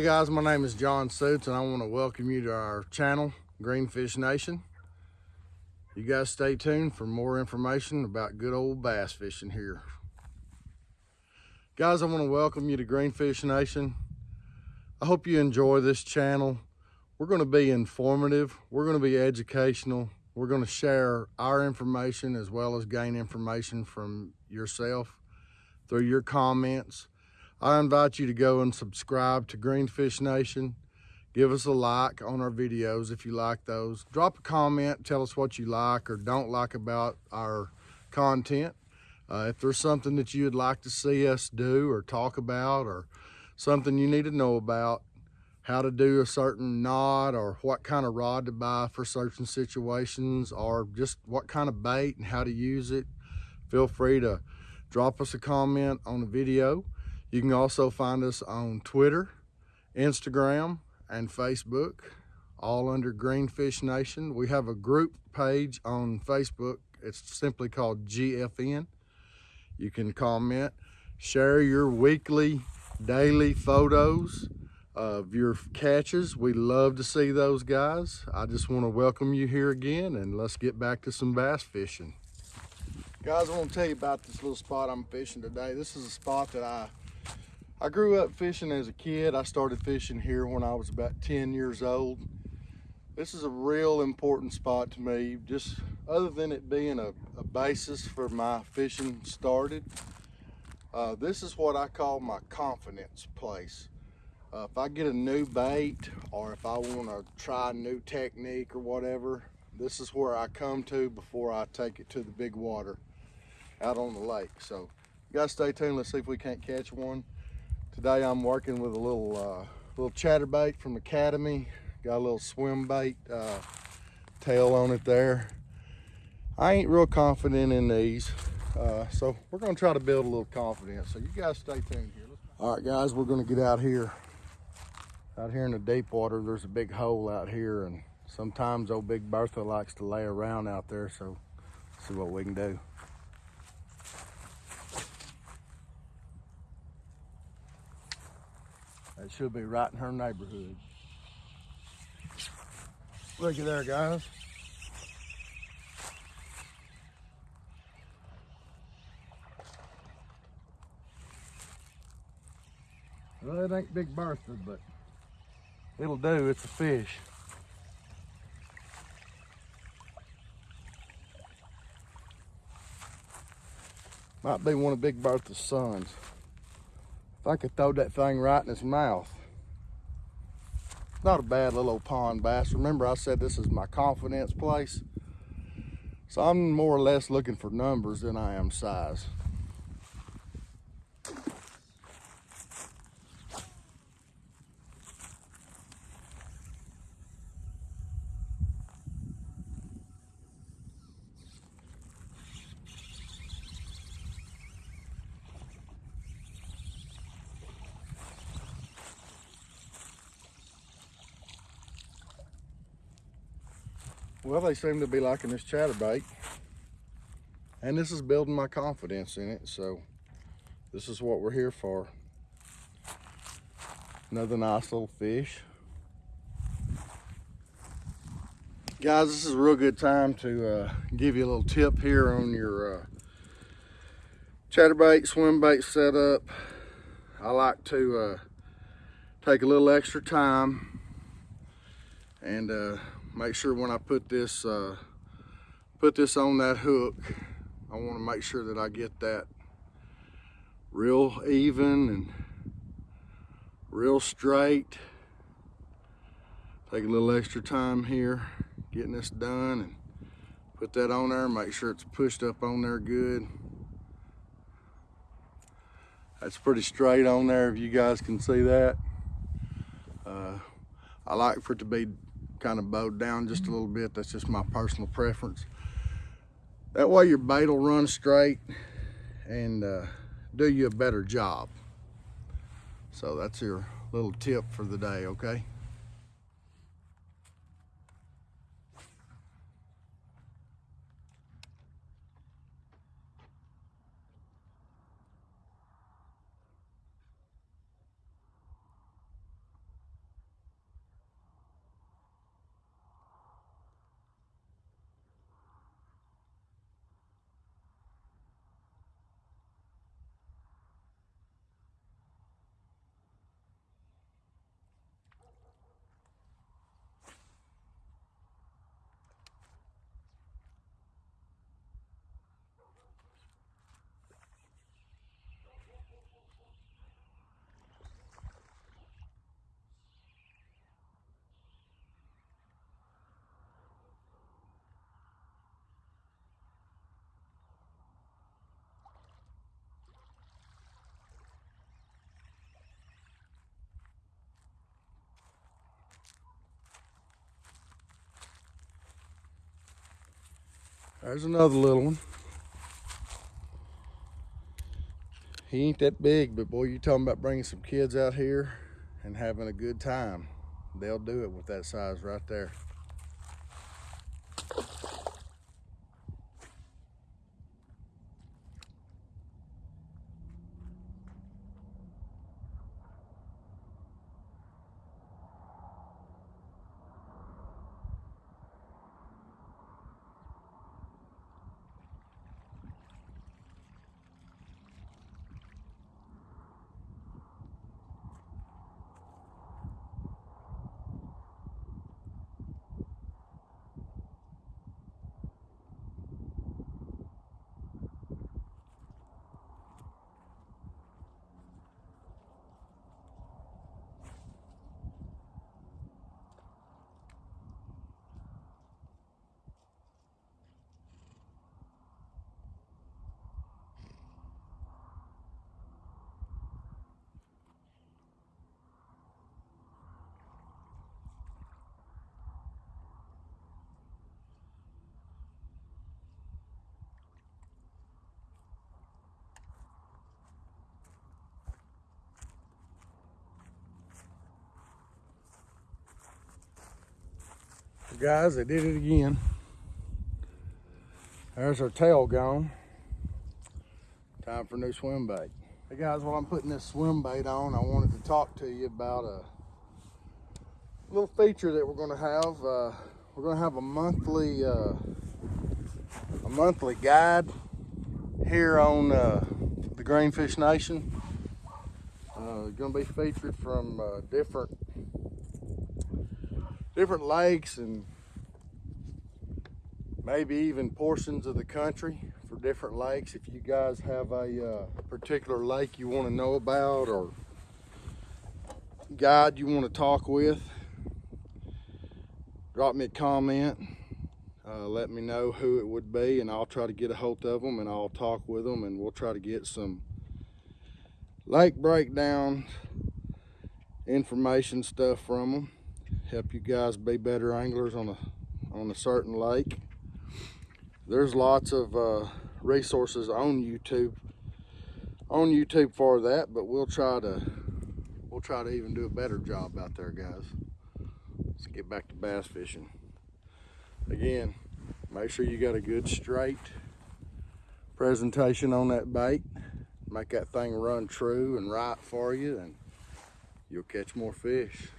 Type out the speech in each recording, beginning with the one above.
Hey guys, my name is John Suits and I want to welcome you to our channel, Greenfish Nation. You guys stay tuned for more information about good old bass fishing here. Guys, I want to welcome you to Greenfish Nation. I hope you enjoy this channel. We're going to be informative, we're going to be educational, we're going to share our information as well as gain information from yourself through your comments I invite you to go and subscribe to Greenfish Nation. Give us a like on our videos if you like those. Drop a comment, tell us what you like or don't like about our content. Uh, if there's something that you'd like to see us do or talk about or something you need to know about, how to do a certain knot or what kind of rod to buy for certain situations or just what kind of bait and how to use it, feel free to drop us a comment on the video. You can also find us on Twitter, Instagram, and Facebook, all under Greenfish Nation. We have a group page on Facebook. It's simply called GFN. You can comment, share your weekly, daily photos of your catches. We love to see those guys. I just want to welcome you here again and let's get back to some bass fishing. Guys, I want to tell you about this little spot I'm fishing today. This is a spot that I I grew up fishing as a kid. I started fishing here when I was about 10 years old. This is a real important spot to me, just other than it being a, a basis for my fishing started. Uh, this is what I call my confidence place. Uh, if I get a new bait or if I want to try a new technique or whatever, this is where I come to before I take it to the big water out on the lake. So you guys stay tuned. Let's see if we can't catch one. Today I'm working with a little uh, little chatterbait from Academy. Got a little swim bait uh, tail on it there. I ain't real confident in these. Uh, so we're gonna try to build a little confidence. So you guys stay tuned here. All right guys, we're gonna get out here. Out here in the deep water, there's a big hole out here and sometimes old Big Bertha likes to lay around out there. So see what we can do. Should be right in her neighborhood. Looky there, guys. Well, it ain't Big Bertha, but it'll do. It's a fish. Might be one of Big Bertha's sons. If I could throw that thing right in his mouth. Not a bad little old pond bass. Remember I said this is my confidence place. So I'm more or less looking for numbers than I am size. Well, they seem to be liking this chatterbait. And this is building my confidence in it, so this is what we're here for. Another nice little fish. Guys, this is a real good time to uh, give you a little tip here on your uh, chatterbait, swim bait setup. I like to uh, take a little extra time and uh, make sure when I put this uh, put this on that hook I want to make sure that I get that real even and real straight. Take a little extra time here getting this done and put that on there make sure it's pushed up on there good. That's pretty straight on there if you guys can see that. Uh, I like for it to be kind of bowed down just a little bit. That's just my personal preference. That way your bait will run straight and uh, do you a better job. So that's your little tip for the day, okay? There's another little one. He ain't that big, but boy, you talking about bringing some kids out here and having a good time. They'll do it with that size right there. Guys, they did it again. There's our tail gone. Time for a new swim bait. Hey guys, while I'm putting this swim bait on, I wanted to talk to you about a little feature that we're going to have. Uh, we're going to have a monthly uh, a monthly guide here on uh, the Greenfish Nation. Uh, to be featured from uh, different different lakes and maybe even portions of the country for different lakes. If you guys have a uh, particular lake you want to know about or guide you want to talk with, drop me a comment. Uh, let me know who it would be and I'll try to get a hold of them and I'll talk with them and we'll try to get some lake breakdown information stuff from them help you guys be better anglers on a on a certain lake there's lots of uh, resources on YouTube on YouTube for that but we'll try to we'll try to even do a better job out there guys. Let's get back to bass fishing. Again make sure you got a good straight presentation on that bait. Make that thing run true and right for you and you'll catch more fish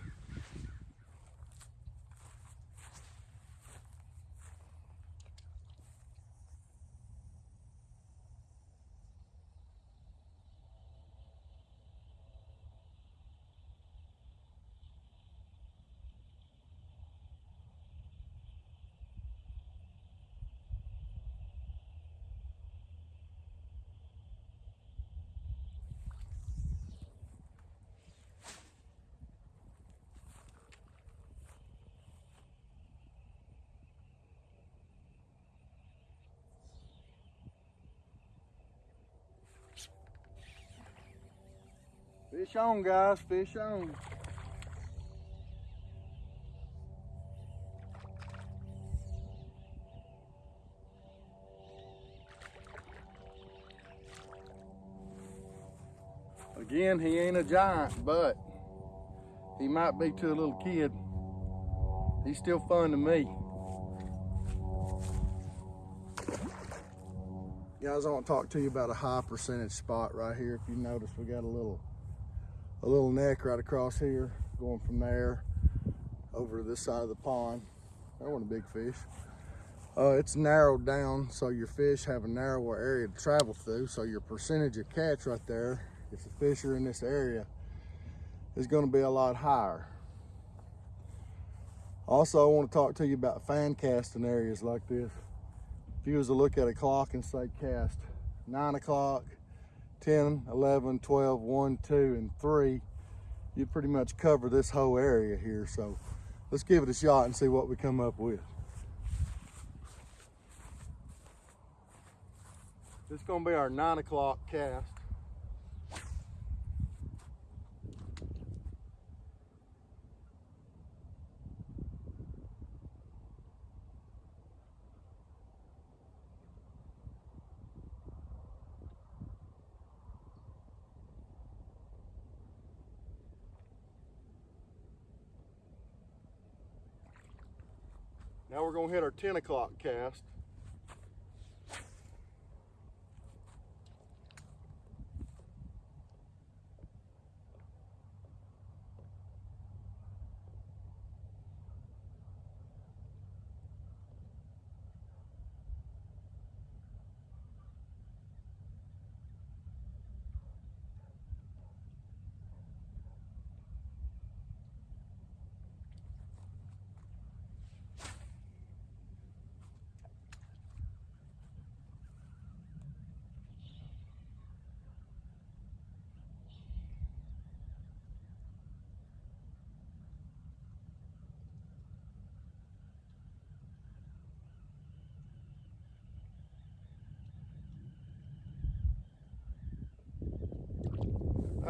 Fish on, guys, fish on. Again, he ain't a giant, but he might be to a little kid. He's still fun to me. Guys, I want to talk to you about a high percentage spot right here. If you notice, we got a little a little neck right across here, going from there over to this side of the pond. That wasn't a big fish. Uh, it's narrowed down so your fish have a narrower area to travel through. So your percentage of catch right there, if the fish are in this area, is going to be a lot higher. Also, I want to talk to you about fan casting areas like this. If you was to look at a clock and say cast nine o'clock, 10, 11, 12, 1, 2, and 3, you pretty much cover this whole area here. So let's give it a shot and see what we come up with. This is gonna be our nine o'clock cast. We're gonna hit our 10 o'clock cast.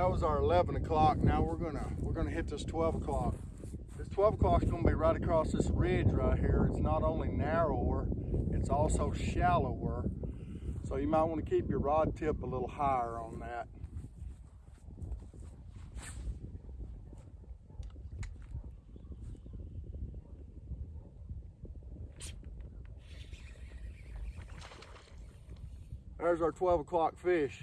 That was our 11 o'clock. Now we're gonna we're gonna hit this 12 o'clock. This 12 o'clock is gonna be right across this ridge right here. It's not only narrower it's also shallower. So you might want to keep your rod tip a little higher on that. There's our 12 o'clock fish.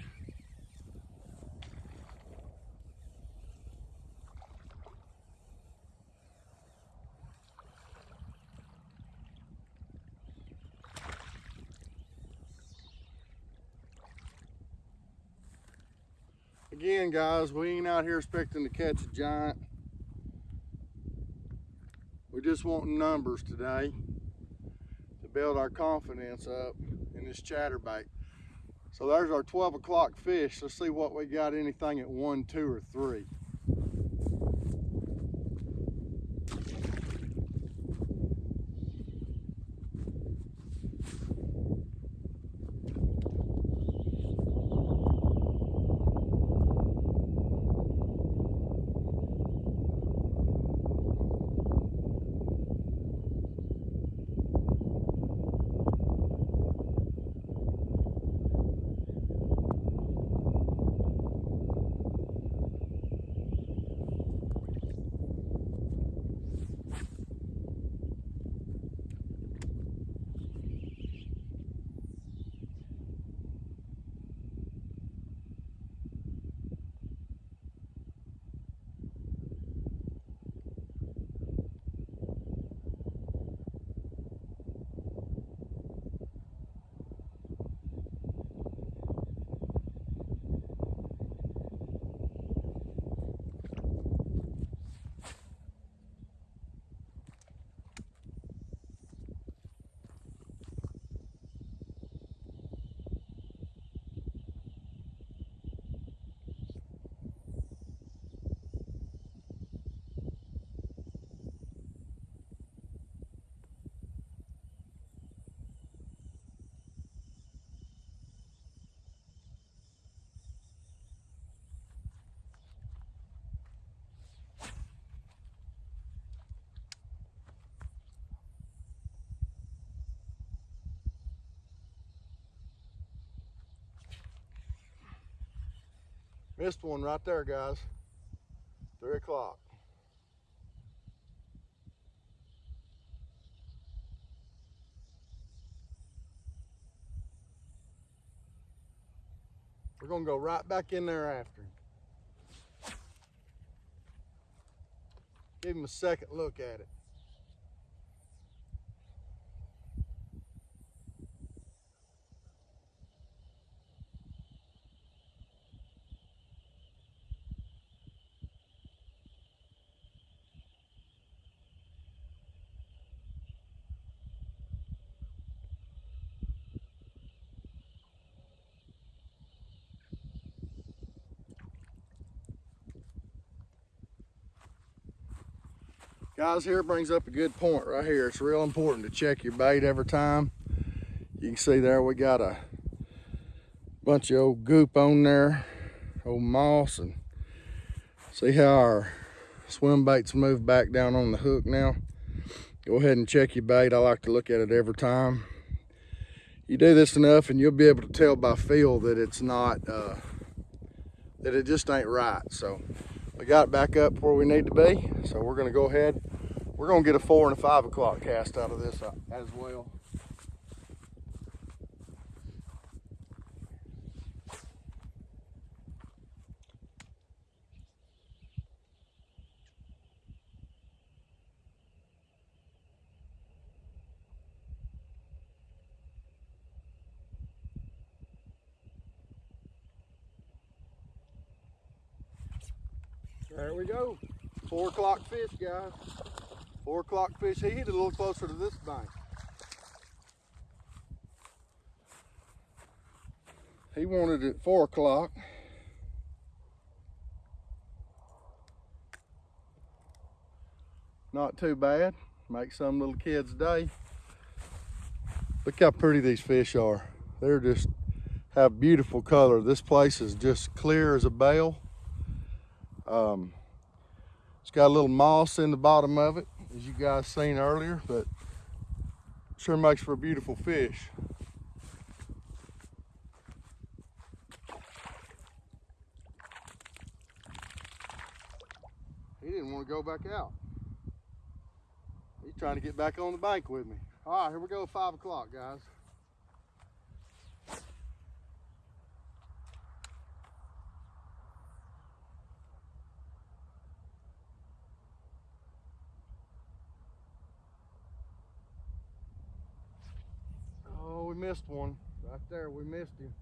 Again, guys, we ain't out here expecting to catch a giant. We just want numbers today to build our confidence up in this chatterbait. So there's our 12 o'clock fish. Let's see what we got anything at one, two, or three. Missed one right there, guys. Three o'clock. We're gonna go right back in there after him. Give him a second look at it. Guys, here brings up a good point right here. It's real important to check your bait every time. You can see there we got a bunch of old goop on there, old moss, and see how our swim baits move back down on the hook now. Go ahead and check your bait. I like to look at it every time. You do this enough and you'll be able to tell by feel that it's not, uh, that it just ain't right. So we got it back up where we need to be. So we're gonna go ahead We're gonna get a four and a five o'clock cast out of this uh, as well. There we go. Four o'clock fish, guys. Four o'clock fish. He hit a little closer to this bank. He wanted it at four o'clock. Not too bad. Make some little kid's day. Look how pretty these fish are. They're just have beautiful color. This place is just clear as a bale. Um, it's got a little moss in the bottom of it, as you guys seen earlier, but sure makes for a beautiful fish. He didn't want to go back out. He's trying to get back on the bank with me. All right, here we go, five o'clock, guys. Missed one. Right there, we missed him.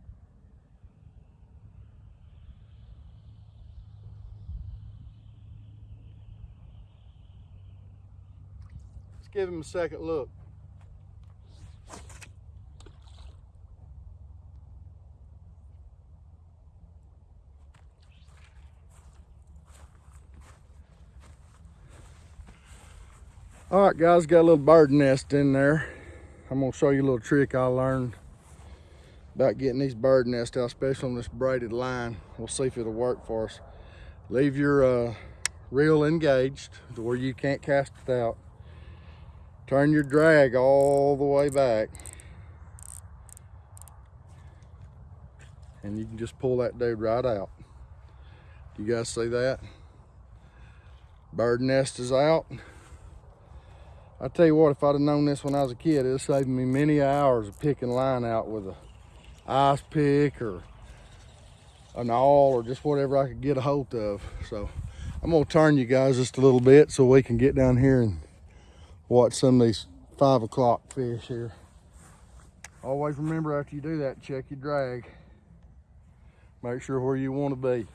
Let's give him a second look. All right, guys, got a little bird nest in there. I'm gonna show you a little trick I learned about getting these bird nests out, especially on this braided line. We'll see if it'll work for us. Leave your uh, reel engaged to where you can't cast it out. Turn your drag all the way back. And you can just pull that dude right out. You guys see that? Bird nest is out. I tell you what, if I'd have known this when I was a kid, it'd saved me many hours of picking line out with a ice pick or an awl or just whatever I could get a hold of. So I'm gonna turn you guys just a little bit so we can get down here and watch some of these five o'clock fish here. Always remember after you do that, check your drag. Make sure where you wanna be.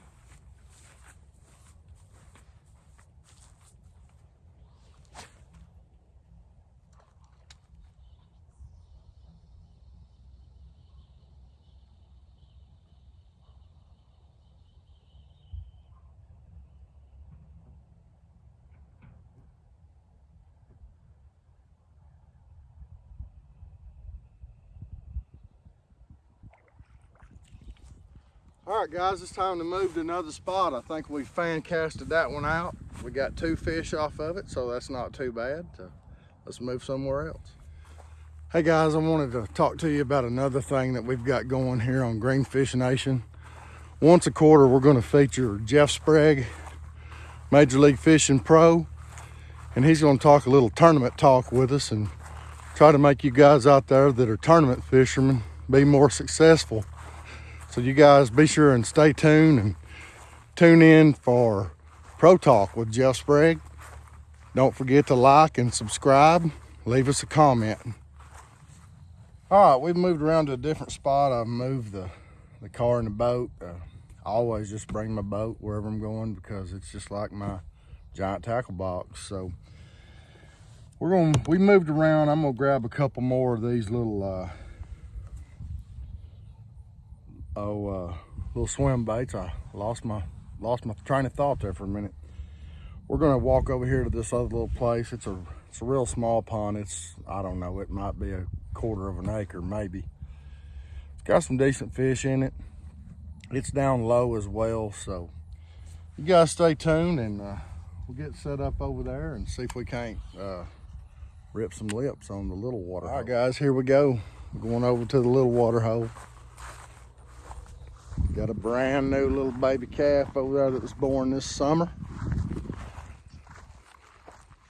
All right, guys, it's time to move to another spot. I think we fan casted that one out. We got two fish off of it, so that's not too bad. So let's move somewhere else. Hey guys, I wanted to talk to you about another thing that we've got going here on Greenfish Nation. Once a quarter, we're gonna feature Jeff Sprague, Major League Fishing Pro, and he's gonna talk a little tournament talk with us and try to make you guys out there that are tournament fishermen be more successful so you guys be sure and stay tuned and tune in for Pro Talk with Jeff Sprague. Don't forget to like and subscribe. Leave us a comment. All right, we've moved around to a different spot. I've moved the, the car and the boat. Uh, I always just bring my boat wherever I'm going because it's just like my giant tackle box. So we're going, we moved around. I'm gonna grab a couple more of these little uh, oh uh, little swim baits. I lost my lost my train of thought there for a minute. We're gonna walk over here to this other little place. It's a it's a real small pond. It's I don't know. It might be a quarter of an acre, maybe. It's got some decent fish in it. It's down low as well, so you guys stay tuned and uh, we'll get set up over there and see if we can't uh, rip some lips on the little water. All right, guys, here we go. We're going over to the little water hole. Got a brand new little baby calf over there that was born this summer.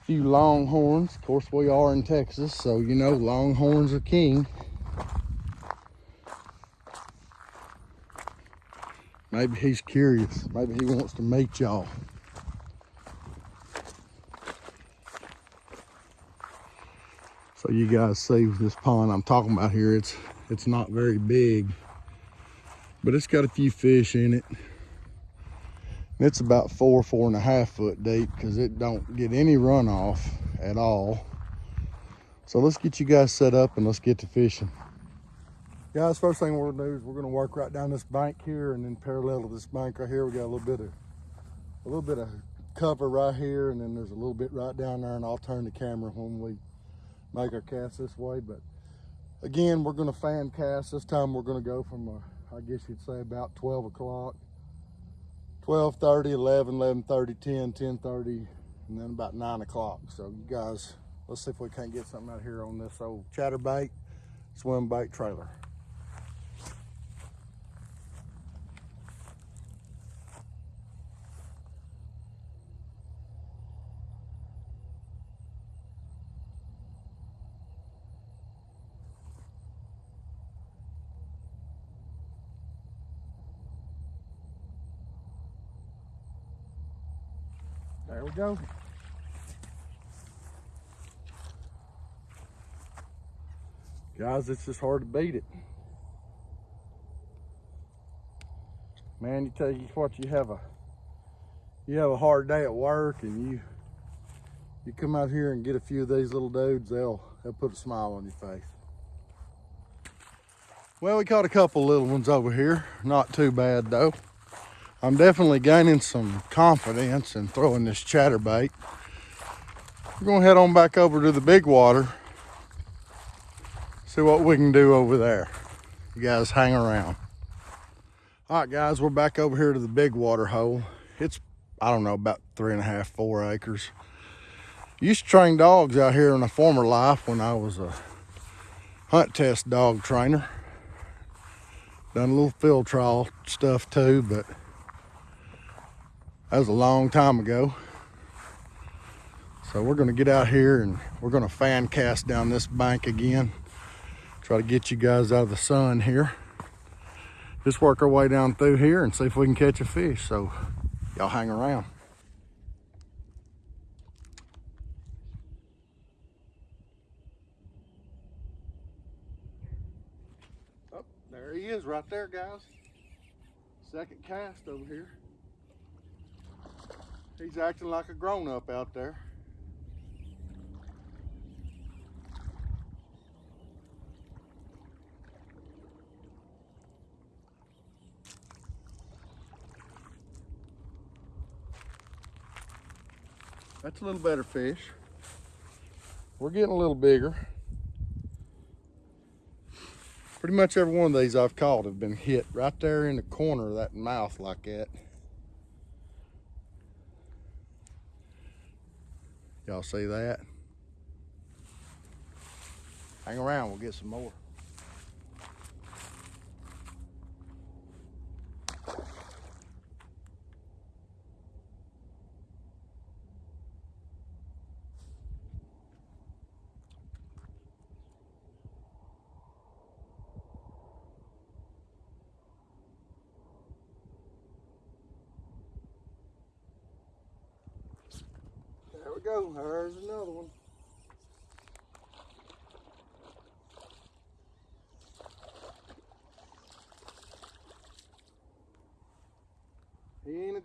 A few longhorns. Of course, we are in Texas, so you know longhorns are king. Maybe he's curious. Maybe he wants to meet y'all. So you guys see this pond I'm talking about here, it's it's not very big, but it's got a few fish in it. It's about four, four and a half foot deep because it don't get any runoff at all. So let's get you guys set up and let's get to fishing. Guys, first thing we're gonna do is we're gonna work right down this bank here and then parallel to this bank right here, we got a little bit of a little bit of cover right here and then there's a little bit right down there and I'll turn the camera when we make our cast this way. But again, we're gonna fan cast. This time we're gonna go from, uh, I guess you'd say about 12 o'clock, 12.30, 11, 11.30, 10, 10.30, and then about nine o'clock. So you guys, let's see if we can't get something out here on this old chatterbait swim bait trailer. There we go. Guys, it's just hard to beat it. Man, you tell you what, you have a you have a hard day at work and you you come out here and get a few of these little dudes, they'll they'll put a smile on your face. Well, we caught a couple little ones over here. Not too bad though. I'm definitely gaining some confidence in throwing this chatterbait. We're gonna head on back over to the big water, see what we can do over there. You guys hang around. All right, guys, we're back over here to the big water hole. It's, I don't know, about three and a half, four acres. Used to train dogs out here in a former life when I was a hunt test dog trainer. Done a little field trial stuff too, but that was a long time ago. So we're gonna get out here and we're gonna fan cast down this bank again. Try to get you guys out of the sun here. Just work our way down through here and see if we can catch a fish. So y'all hang around. Oh, there he is right there, guys. Second cast over here. He's acting like a grown-up out there. That's a little better fish. We're getting a little bigger. Pretty much every one of these I've caught have been hit right there in the corner of that mouth like that. Y'all see that? Hang around, we'll get some more.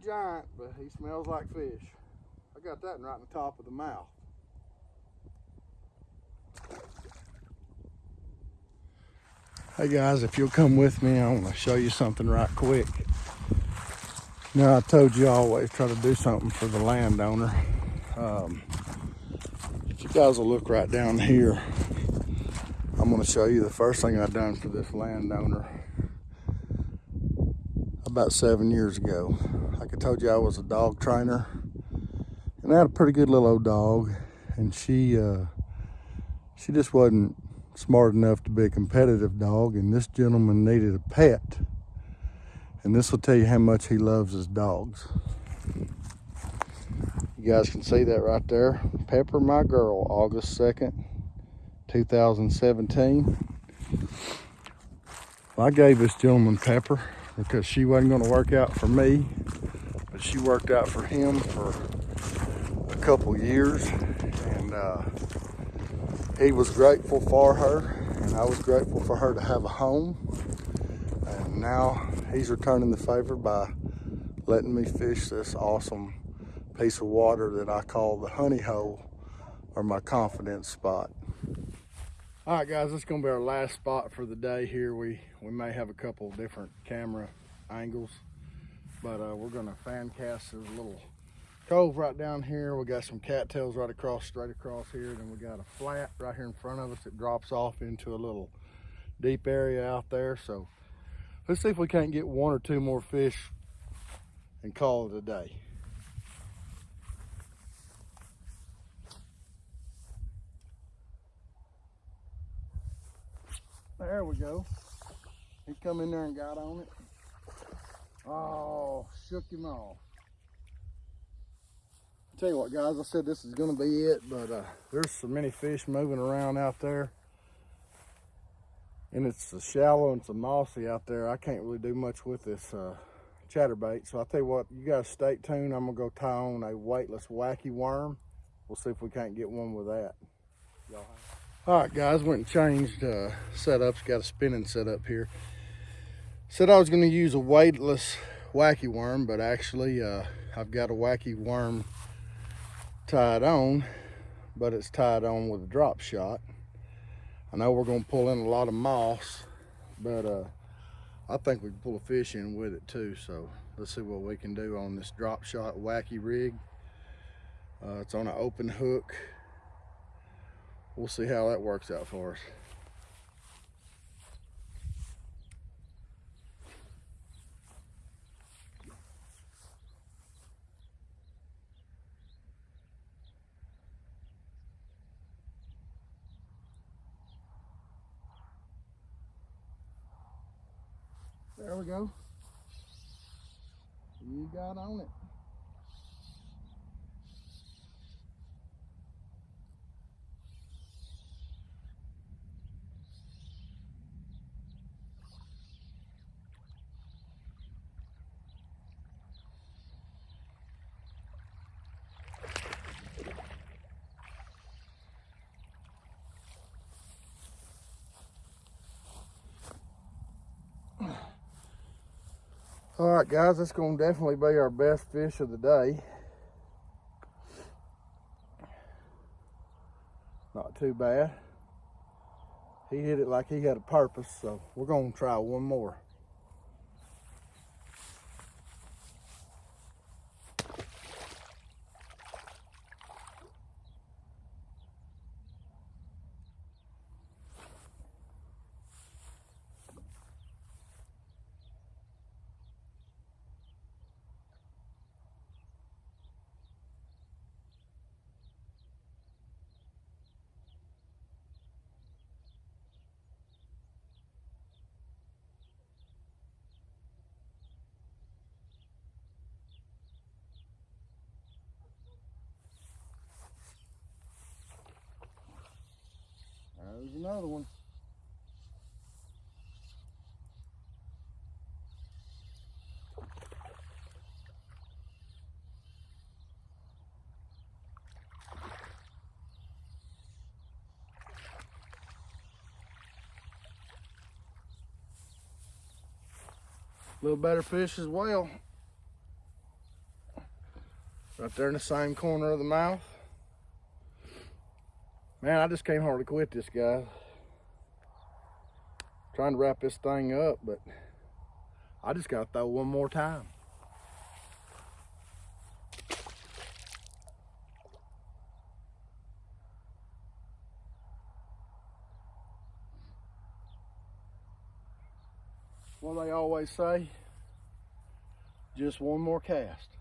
Giant, but he smells like fish. I got that right in the top of the mouth. Hey guys, if you'll come with me, I want to show you something right quick. Now I told you I always try to do something for the landowner. Um, if you guys will look right down here, I'm going to show you the first thing I've done for this landowner about seven years ago. Like I told you, I was a dog trainer, and I had a pretty good little old dog, and she uh, she just wasn't smart enough to be a competitive dog, and this gentleman needed a pet. And this will tell you how much he loves his dogs You guys can see that right there. Pepper My Girl, August 2nd, 2017. Well, I gave this gentleman Pepper because she wasn't going to work out for me, but she worked out for him for a couple years. And uh, he was grateful for her, and I was grateful for her to have a home. And now he's returning the favor by letting me fish this awesome piece of water that I call the honey hole or my confidence spot. All right, guys, this is gonna be our last spot for the day here. We, we may have a couple different camera angles, but uh, we're gonna fan cast this little cove right down here. We got some cattails right across, straight across here. Then we got a flat right here in front of us that drops off into a little deep area out there. So let's see if we can't get one or two more fish and call it a day. There we go. He come in there and got on it. Oh, shook him off. Tell you what, guys, I said this is going to be it, but uh, there's so many fish moving around out there. And it's so shallow and so mossy out there. I can't really do much with this uh, chatterbait. So I'll tell you what, you guys stay tuned. I'm going to go tie on a weightless wacky worm. We'll see if we can't get one with that. All right, guys, went and changed uh, setups. Got a spinning setup here. Said I was going to use a weightless wacky worm, but actually uh, I've got a wacky worm tied on, but it's tied on with a drop shot. I know we're going to pull in a lot of moss, but uh, I think we can pull a fish in with it too. So let's see what we can do on this drop shot wacky rig. Uh, it's on an open hook we'll see how that works out for us. There we go. You got on it. All right, guys, that's going to definitely be our best fish of the day. Not too bad. He hit it like he had a purpose, so we're going to try one more. There's another one. A little better fish as well. Right there in the same corner of the mouth. Man, I just can't hardly quit this, guy. Trying to wrap this thing up, but I just got to throw one more time. What they always say, just one more cast.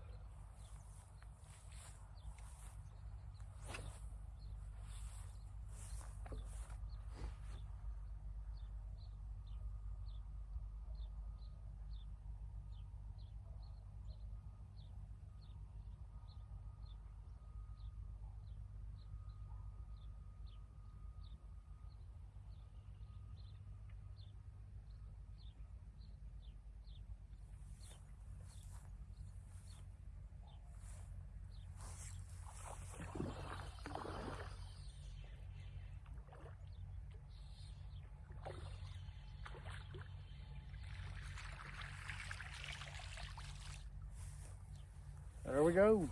We go.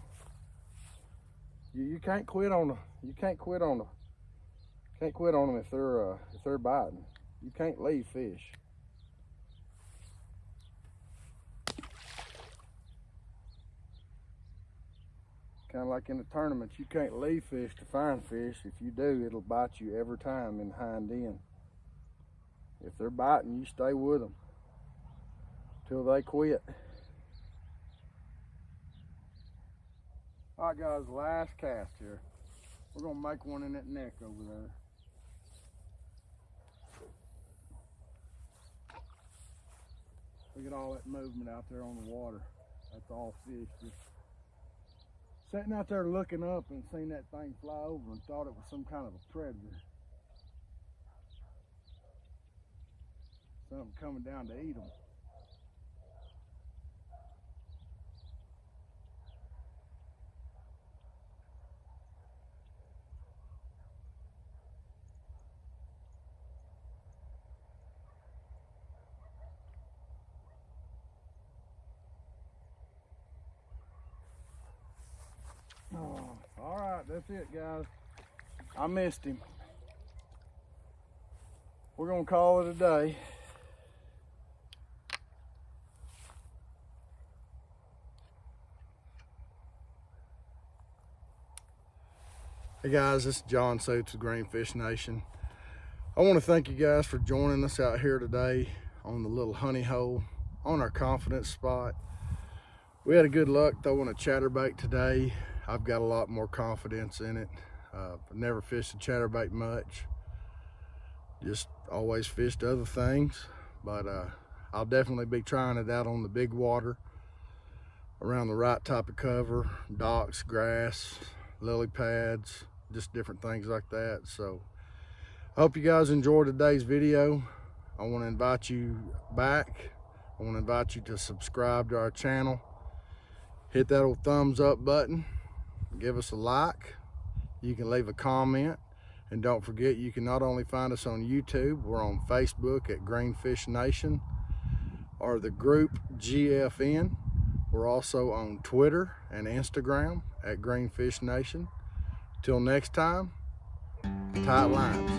You, you can't quit on them. you can't quit on them. can't quit on them if they're, uh, if they're biting. You can't leave fish. Kind of like in the tournaments, you can't leave fish to find fish. If you do, it'll bite you every time in hind end. If they're biting, you stay with them till they quit. All right, guys, last cast here. We're gonna make one in that neck over there. Look at all that movement out there on the water. That's all fish. Just sitting out there looking up and seeing that thing fly over and thought it was some kind of a predator. Something coming down to eat them. Oh, all right, that's it, guys. I missed him. We're gonna call it a day. Hey guys, this is John Suits of Greenfish Nation. I want to thank you guys for joining us out here today on the little honey hole on our confidence spot. We had a good luck throwing a chatterbait today. I've got a lot more confidence in it. Uh, I've never fished a chatterbait much. Just always fished other things, but uh, I'll definitely be trying it out on the big water around the right type of cover, docks, grass, lily pads, just different things like that. So I hope you guys enjoyed today's video. I want to invite you back. I want to invite you to subscribe to our channel. Hit that old thumbs up button give us a like. You can leave a comment. And don't forget, you can not only find us on YouTube, we're on Facebook at Greenfish Nation or the group GFN. We're also on Twitter and Instagram at Greenfish Nation. Till next time, tight lines.